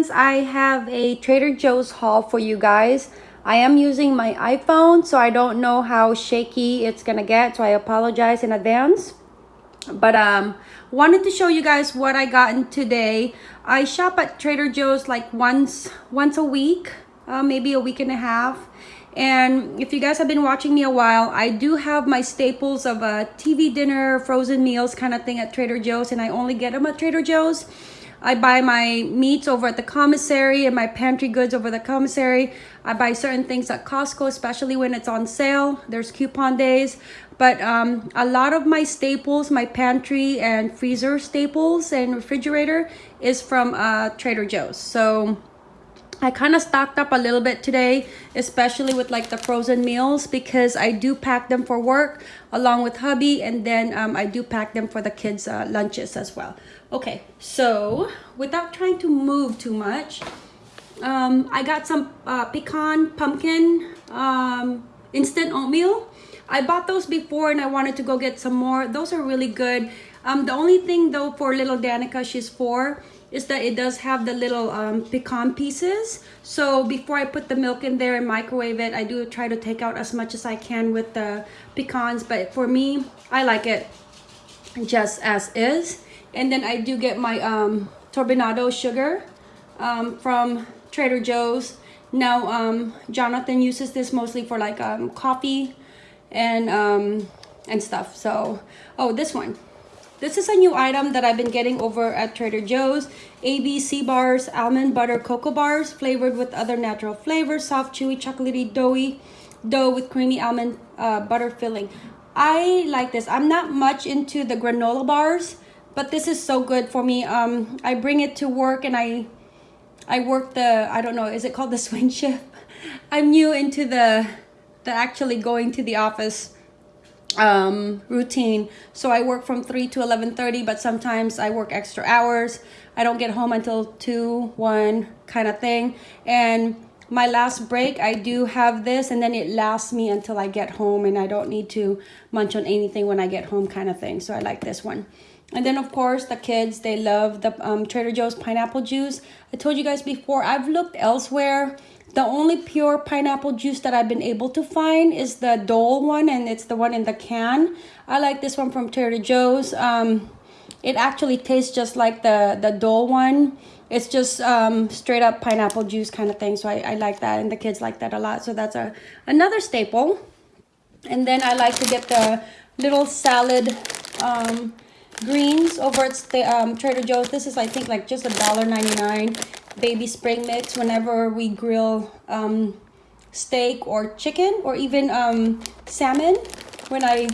friends, I have a Trader Joe's haul for you guys. I am using my iPhone, so I don't know how shaky it's gonna get, so I apologize in advance. But um, wanted to show you guys what I got in today. I shop at Trader Joe's like once once a week, uh, maybe a week and a half. And if you guys have been watching me a while, I do have my staples of a TV dinner, frozen meals kind of thing at Trader Joe's, and I only get them at Trader Joe's. I buy my meats over at the commissary and my pantry goods over the commissary. I buy certain things at Costco, especially when it's on sale. There's coupon days. But um, a lot of my staples, my pantry and freezer staples and refrigerator is from uh, Trader Joe's. So I kind of stocked up a little bit today, especially with like the frozen meals because I do pack them for work along with hubby and then um, I do pack them for the kids uh, lunches as well. Okay, so without trying to move too much, um, I got some uh, pecan pumpkin um, instant oatmeal. I bought those before and I wanted to go get some more. Those are really good. Um, the only thing though for little Danica, she's four, is that it does have the little um, pecan pieces. So before I put the milk in there and microwave it, I do try to take out as much as I can with the pecans. But for me, I like it just as is. And then I do get my um, turbinado sugar um, from Trader Joe's. Now, um, Jonathan uses this mostly for like um, coffee and um, and stuff. So, oh, this one. This is a new item that I've been getting over at Trader Joe's. ABC bars, almond butter cocoa bars, flavored with other natural flavors, soft, chewy, chocolatey, doughy dough with creamy almond uh, butter filling. I like this. I'm not much into the granola bars, but this is so good for me. Um, I bring it to work and I, I work the, I don't know, is it called the swing shift? I'm new into the, the actually going to the office um, routine. So I work from 3 to 11.30, but sometimes I work extra hours. I don't get home until 2, 1 kind of thing. And my last break, I do have this and then it lasts me until I get home and I don't need to munch on anything when I get home kind of thing. So I like this one. And then of course the kids, they love the um, Trader Joe's pineapple juice. I told you guys before, I've looked elsewhere the only pure pineapple juice that I've been able to find is the Dole one, and it's the one in the can. I like this one from Trader Joe's. Um, it actually tastes just like the, the Dole one. It's just um, straight up pineapple juice kind of thing, so I, I like that, and the kids like that a lot. So that's a another staple. And then I like to get the little salad um, greens over at um, Trader Joe's. This is, I think, like just a dollar ninety nine baby spring mix whenever we grill um, steak or chicken or even um, salmon. When I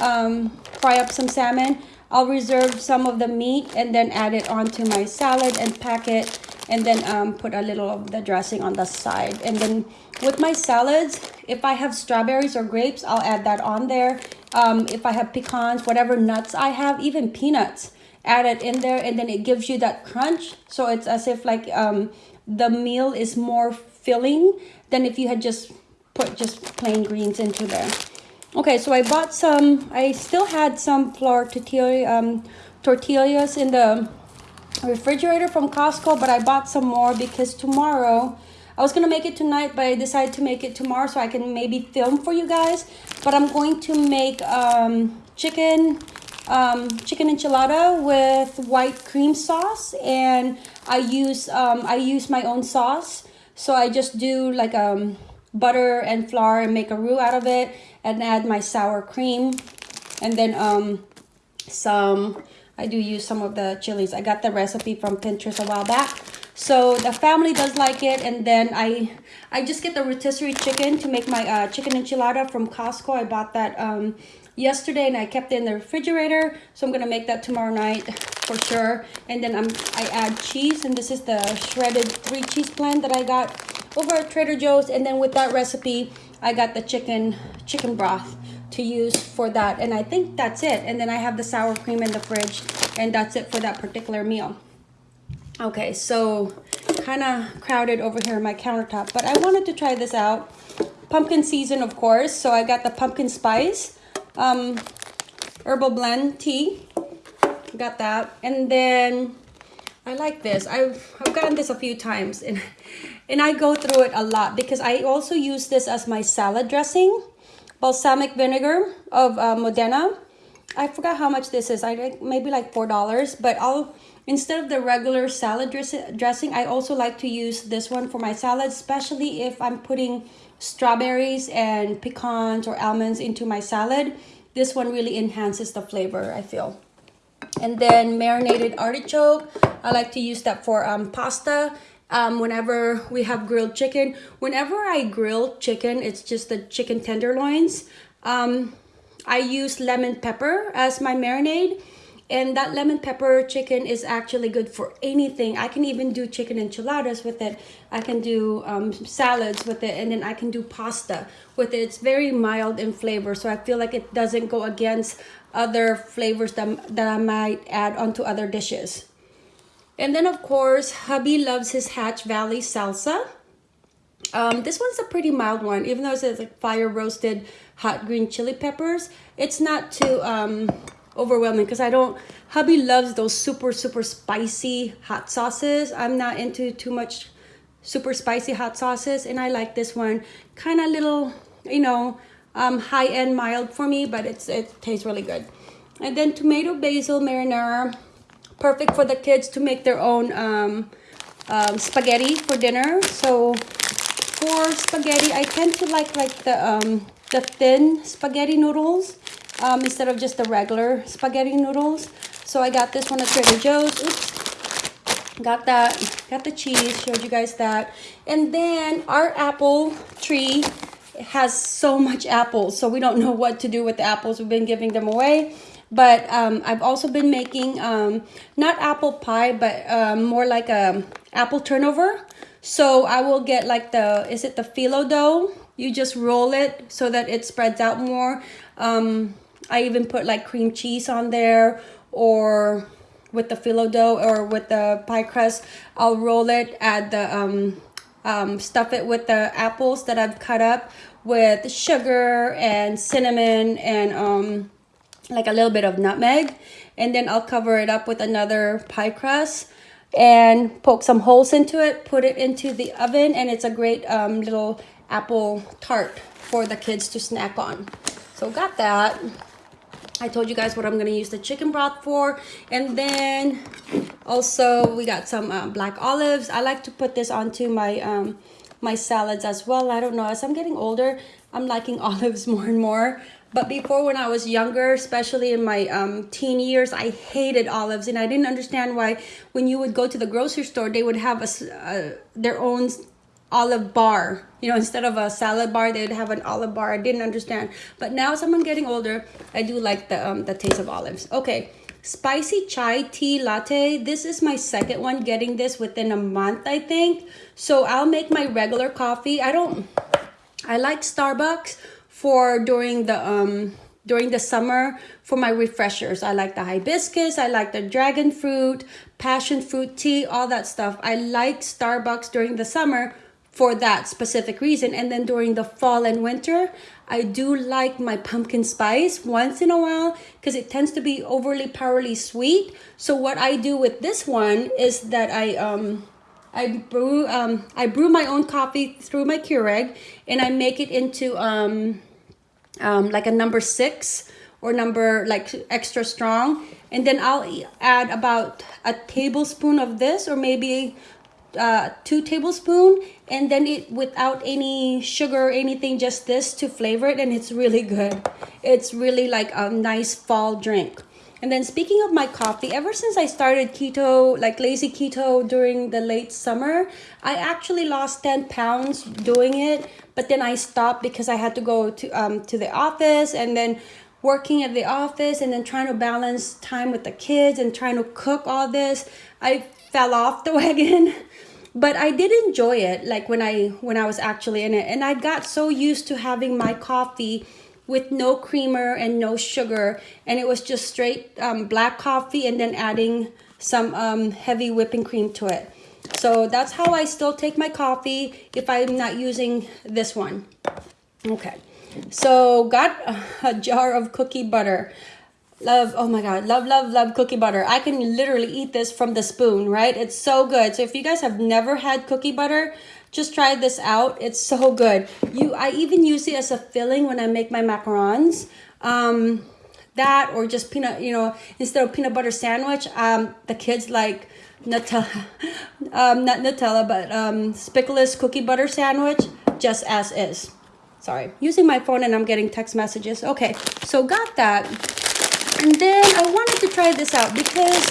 um, fry up some salmon, I'll reserve some of the meat and then add it onto my salad and pack it and then um, put a little of the dressing on the side. And then with my salads, if I have strawberries or grapes, I'll add that on there. Um, if I have pecans, whatever nuts I have, even peanuts, add it in there and then it gives you that crunch so it's as if like um the meal is more filling than if you had just put just plain greens into there okay so i bought some i still had some flour tortilla um tortillas in the refrigerator from costco but i bought some more because tomorrow I was gonna make it tonight, but I decided to make it tomorrow so I can maybe film for you guys. But I'm going to make um, chicken um, chicken enchilada with white cream sauce and I use um, I use my own sauce so I just do like um, butter and flour and make a roux out of it and add my sour cream and then um, some I do use some of the chilies I got the recipe from Pinterest a while back so the family does like it and then I I just get the rotisserie chicken to make my uh, chicken enchilada from Costco I bought that um, yesterday and I kept it in the refrigerator. So I'm gonna make that tomorrow night for sure. And then I'm, I add cheese and this is the shredded three cheese blend that I got over at Trader Joe's. And then with that recipe, I got the chicken, chicken broth to use for that. And I think that's it. And then I have the sour cream in the fridge and that's it for that particular meal. Okay, so kind of crowded over here on my countertop, but I wanted to try this out. Pumpkin season, of course. So I got the pumpkin spice um, herbal blend tea. Got that. And then I like this. I've, I've gotten this a few times and, and I go through it a lot because I also use this as my salad dressing. Balsamic vinegar of uh, Modena. I forgot how much this is. I think maybe like $4, but I'll, instead of the regular salad dress dressing, I also like to use this one for my salad, especially if I'm putting strawberries and pecans or almonds into my salad. This one really enhances the flavor, I feel. And then marinated artichoke. I like to use that for um, pasta. Um, whenever we have grilled chicken. Whenever I grill chicken, it's just the chicken tenderloins. Um, I use lemon pepper as my marinade. And that lemon pepper chicken is actually good for anything. I can even do chicken enchiladas with it. I can do um, salads with it. And then I can do pasta with it. It's very mild in flavor. So I feel like it doesn't go against other flavors that, that I might add onto other dishes. And then of course, hubby loves his Hatch Valley salsa. Um, this one's a pretty mild one, even though it says like fire roasted hot green chili peppers. It's not too um, overwhelming because I don't, hubby loves those super, super spicy hot sauces. I'm not into too much super spicy hot sauces and I like this one kind of little, you know, um, high-end mild for me, but it's it tastes really good. And then tomato basil marinara, perfect for the kids to make their own um, um, spaghetti for dinner. So for spaghetti, I tend to like like the um, the thin spaghetti noodles um, instead of just the regular spaghetti noodles. So I got this one at Trader Joe's. Oops. Got that. Got the cheese. Showed you guys that. And then our apple tree has so much apples, so we don't know what to do with the apples. We've been giving them away. But um, I've also been making, um, not apple pie, but um, more like a apple turnover. So I will get like the, is it the phyllo dough? You just roll it so that it spreads out more. Um, I even put like cream cheese on there or with the phyllo dough or with the pie crust. I'll roll it, add the um, um, stuff it with the apples that I've cut up with sugar and cinnamon and um, like a little bit of nutmeg. And then I'll cover it up with another pie crust and poke some holes into it, put it into the oven, and it's a great um, little apple tart for the kids to snack on. So got that. I told you guys what I'm going to use the chicken broth for. And then also we got some uh, black olives. I like to put this onto my um, my salads as well. I don't know, as I'm getting older, I'm liking olives more and more. But before when I was younger, especially in my um, teen years, I hated olives. And I didn't understand why when you would go to the grocery store, they would have a, uh, their own olive bar. You know instead of a salad bar they would have an olive bar. I didn't understand. But now as i'm getting older i do like the um the taste of olives. Okay spicy chai tea latte. This is my second one getting this within a month i think. So i'll make my regular coffee. I don't i like starbucks for during the um during the summer for my refreshers. I like the hibiscus, I like the dragon fruit, passion fruit tea, all that stuff. I like Starbucks during the summer for that specific reason. And then during the fall and winter, I do like my pumpkin spice once in a while because it tends to be overly powerfully sweet. So what I do with this one is that I um I brew um I brew my own coffee through my Keurig and I make it into um um like a number six or number like extra strong. And then I'll add about a tablespoon of this or maybe uh, two tablespoon and then it without any sugar or anything just this to flavor it and it's really good. It's really like a nice fall drink and then speaking of my coffee ever since i started keto like lazy keto during the late summer i actually lost 10 pounds doing it but then i stopped because i had to go to um to the office and then working at the office and then trying to balance time with the kids and trying to cook all this. I fell off the wagon but I did enjoy it like when I when I was actually in it. And I got so used to having my coffee with no creamer and no sugar and it was just straight um, black coffee and then adding some um, heavy whipping cream to it so that's how I still take my coffee if I'm not using this one okay so got a jar of cookie butter Love, oh my God, love, love, love cookie butter. I can literally eat this from the spoon, right? It's so good. So if you guys have never had cookie butter, just try this out. It's so good. You, I even use it as a filling when I make my macarons. Um, that or just peanut, you know, instead of peanut butter sandwich, um, the kids like Nutella, um, not Nutella, but um, Speculoos cookie butter sandwich, just as is. Sorry, using my phone and I'm getting text messages. Okay, so got that. And then I wanted to try this out because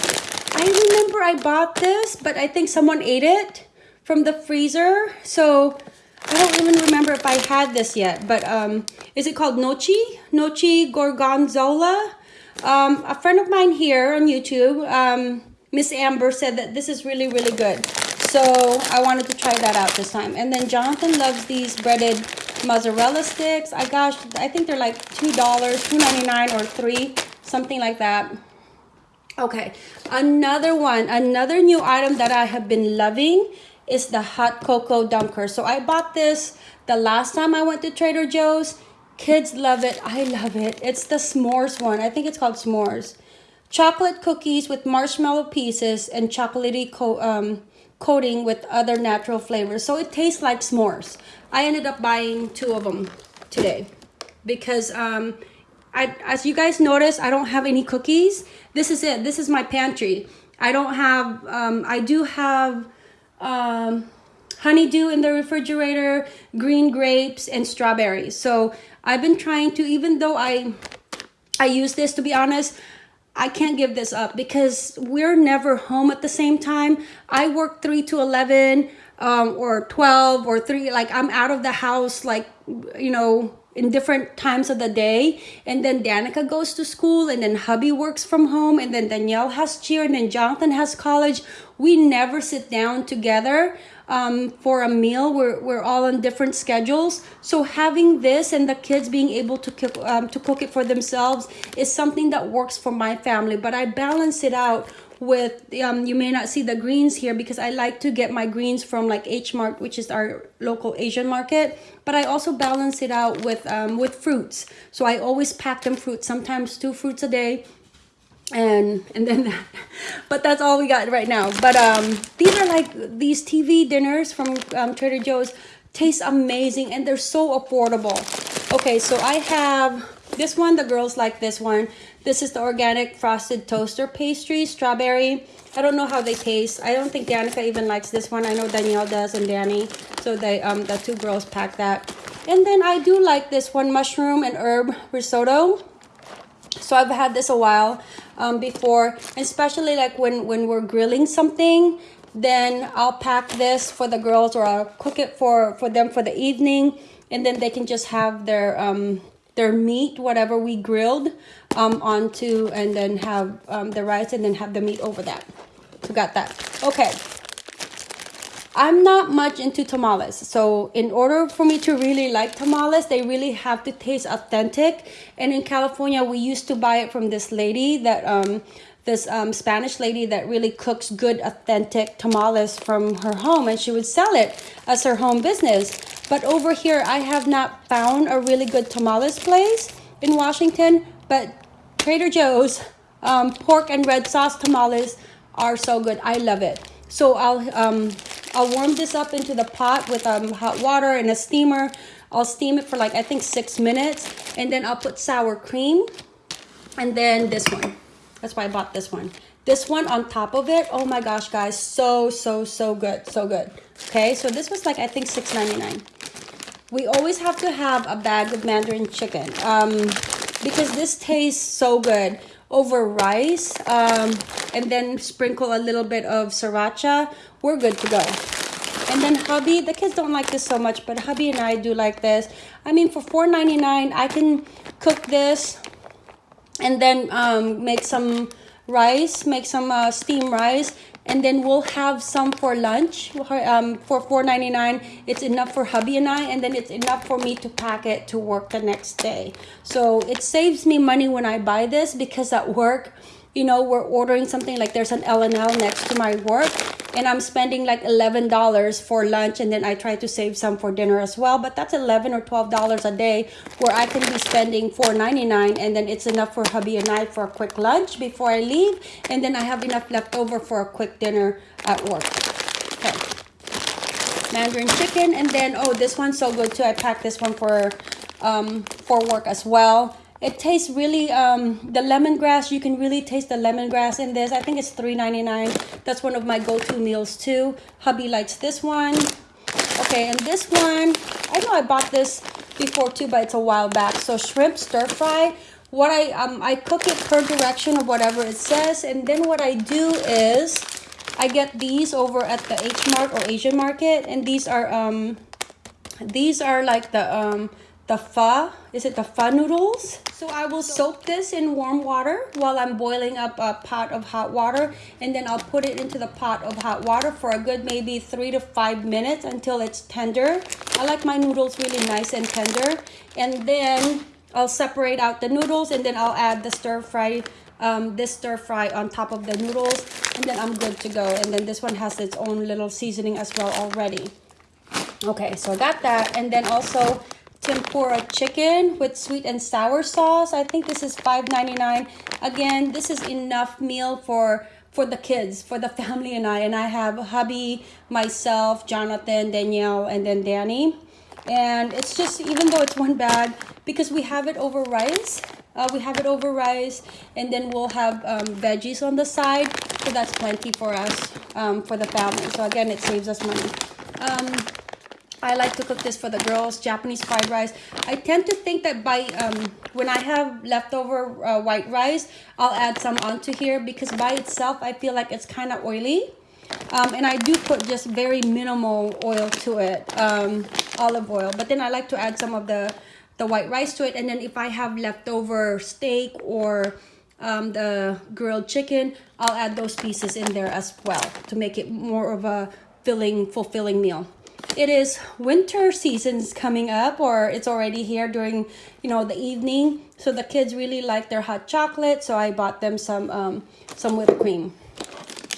I remember I bought this, but I think someone ate it from the freezer. So I don't even remember if I had this yet, but um, is it called Gnocchi? Gnocchi Gorgonzola? Um, a friend of mine here on YouTube, um, Miss Amber, said that this is really, really good. So I wanted to try that out this time. And then Jonathan loves these breaded mozzarella sticks. I gosh, I think they're like $2, $2.99 or 3 something like that. Okay, another one, another new item that I have been loving is the hot cocoa dunker. So I bought this the last time I went to Trader Joe's. Kids love it. I love it. It's the s'mores one. I think it's called s'mores. Chocolate cookies with marshmallow pieces and chocolatey co um, coating with other natural flavors. So it tastes like s'mores. I ended up buying two of them today because um, I, as you guys notice, I don't have any cookies. This is it. This is my pantry. I don't have, um, I do have um, honeydew in the refrigerator, green grapes, and strawberries. So I've been trying to, even though I, I use this, to be honest, I can't give this up because we're never home at the same time. I work 3 to 11 um, or 12 or 3. Like I'm out of the house like, you know, in different times of the day. And then Danica goes to school, and then hubby works from home, and then Danielle has cheer, and then Jonathan has college. We never sit down together um, for a meal. We're, we're all on different schedules. So having this and the kids being able to cook, um, to cook it for themselves is something that works for my family. But I balance it out with um you may not see the greens here because i like to get my greens from like h mart which is our local asian market. But i also balance it out with um with fruits. So i always pack them fruits sometimes two fruits a day and and then that. But that's all we got right now. But um these are like these tv dinners from um, trader joe's taste amazing and they're so affordable. Okay so i have this one the girls like this one this is the organic frosted toaster pastry, strawberry. I don't know how they taste. I don't think Danica even likes this one. I know Danielle does and Danny. So they um the two girls pack that. And then I do like this one, mushroom and herb risotto. So I've had this a while um, before, especially like when, when we're grilling something, then I'll pack this for the girls or I'll cook it for, for them for the evening. And then they can just have their um, their meat, whatever we grilled, um, onto and then have um, the rice and then have the meat over that. So got that. Okay. I'm not much into tamales. So in order for me to really like tamales, they really have to taste authentic. And in California, we used to buy it from this lady that um, this um, Spanish lady that really cooks good, authentic tamales from her home, and she would sell it as her home business. But over here, I have not found a really good tamales place in Washington, but Trader Joe's um, pork and red sauce tamales are so good. I love it. So I'll um, I'll warm this up into the pot with um, hot water and a steamer. I'll steam it for like, I think six minutes. And then I'll put sour cream. And then this one. That's why I bought this one. This one on top of it, oh my gosh, guys, so, so, so good, so good. Okay, so this was like, I think $6.99. We always have to have a bag of Mandarin chicken um, because this tastes so good over rice um, and then sprinkle a little bit of sriracha. We're good to go. And then hubby, the kids don't like this so much, but hubby and I do like this. I mean, for $4.99, I can cook this and then um, make some rice, make some uh, steamed rice, and then we'll have some for lunch um, for $4.99. It's enough for hubby and I, and then it's enough for me to pack it to work the next day. So it saves me money when I buy this because at work, you know, we're ordering something like there's an L&L next to my work and I'm spending like $11 for lunch and then I try to save some for dinner as well. But that's 11 or $12 a day where I can be spending $4.99 and then it's enough for hubby and I for a quick lunch before I leave and then I have enough left over for a quick dinner at work. Okay. Mandarin chicken and then oh this one's so good too. I packed this one for um for work as well it tastes really um the lemongrass you can really taste the lemongrass in this. I think it's $3.99 that's one of my go-to meals too. Hubby likes this one. Okay and this one i know i bought this before too but it's a while back. So shrimp stir fry. What i um i cook it per direction or whatever it says and then what i do is i get these over at the h mart or asian market and these are um these are like the um the pho is it the pho noodles? So i will soak this in warm water while i'm boiling up a pot of hot water and then i'll put it into the pot of hot water for a good maybe three to five minutes until it's tender. I like my noodles really nice and tender and then i'll separate out the noodles and then i'll add the stir fry um, this stir fry on top of the noodles and then i'm good to go. And then this one has its own little seasoning as well already. Okay so i got that and then also tempura chicken with sweet and sour sauce. I think this is $5.99. Again, this is enough meal for for the kids, for the family and I. And I have hubby, myself, Jonathan, Danielle, and then Danny. And it's just, even though it's one bag, because we have it over rice, uh, we have it over rice, and then we'll have um, veggies on the side. So that's plenty for us, um, for the family. So again, it saves us money. Um, I like to cook this for the girls, Japanese fried rice. I tend to think that by um, when I have leftover uh, white rice, I'll add some onto here because by itself, I feel like it's kind of oily. Um, and I do put just very minimal oil to it, um, olive oil. But then I like to add some of the, the white rice to it. And then if I have leftover steak or um, the grilled chicken, I'll add those pieces in there as well to make it more of a filling, fulfilling meal it is winter seasons coming up or it's already here during you know the evening. So the kids really like their hot chocolate so i bought them some um, some whipped cream.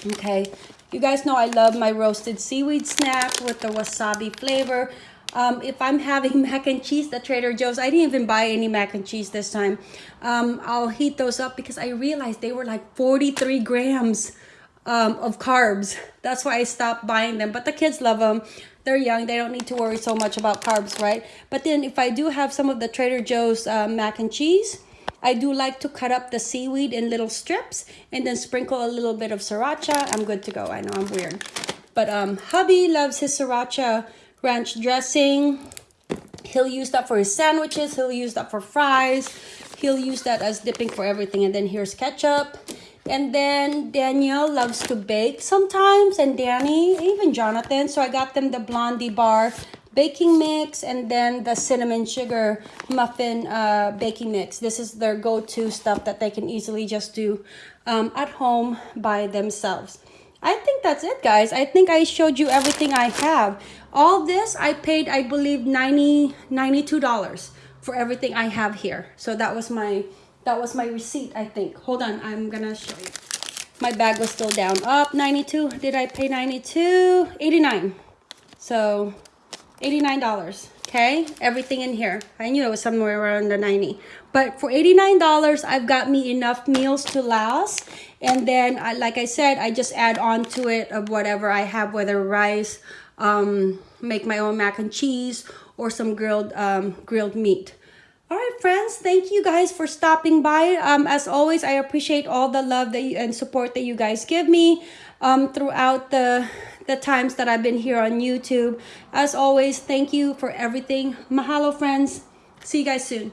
Okay. You guys know i love my roasted seaweed snack with the wasabi flavor. Um, if i'm having mac and cheese at trader joe's i didn't even buy any mac and cheese this time. Um, i'll heat those up because i realized they were like 43 grams um, of carbs. That's why I stopped buying them. But the kids love them they're young they don't need to worry so much about carbs right but then if i do have some of the trader joe's uh, mac and cheese I do like to cut up the seaweed in little strips and then sprinkle a little bit of sriracha. I'm good to go. I know I'm weird. But um, hubby loves his sriracha ranch dressing. He'll use that for his sandwiches. He'll use that for fries. He'll use that as dipping for everything. And then here's ketchup. And then Danielle loves to bake sometimes, and Danny, even Jonathan. So I got them the Blondie Bar baking mix and then the cinnamon sugar muffin uh, baking mix. This is their go-to stuff that they can easily just do um, at home by themselves. I think that's it, guys. I think I showed you everything I have. All this, I paid, I believe, 90 $92 for everything I have here. So that was my that was my receipt, I think. Hold on, I'm gonna show you. My bag was still down. Up 92. Did I pay 92? 89. So $89. Okay, everything in here. I knew it was somewhere around the 90. But for $89, I've got me enough meals to last. And then, I, like I said, I just add on to it of whatever I have, whether rice, um, make my own mac and cheese, or some grilled um, grilled meat. All right, friends, thank you guys for stopping by. Um, as always, I appreciate all the love that you, and support that you guys give me um, throughout the, the times that I've been here on YouTube. As always, thank you for everything. Mahalo, friends. See you guys soon.